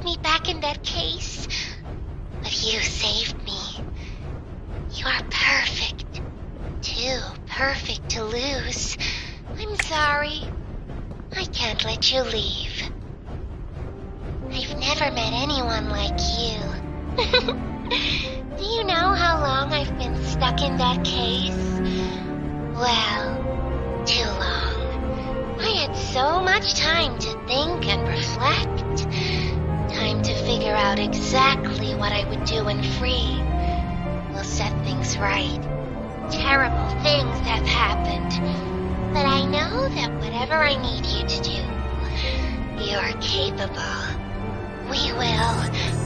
put me back in that case, but you saved me. You are perfect. Too perfect to lose. I'm sorry. I can't let you leave. I've never met anyone like you. Do you know how long I've been stuck in that case? Well, too long. I had so much time to think and reflect. Figure out exactly what I would do when free. We'll set things right. Terrible things have happened. But I know that whatever I need you to do, you're capable. We will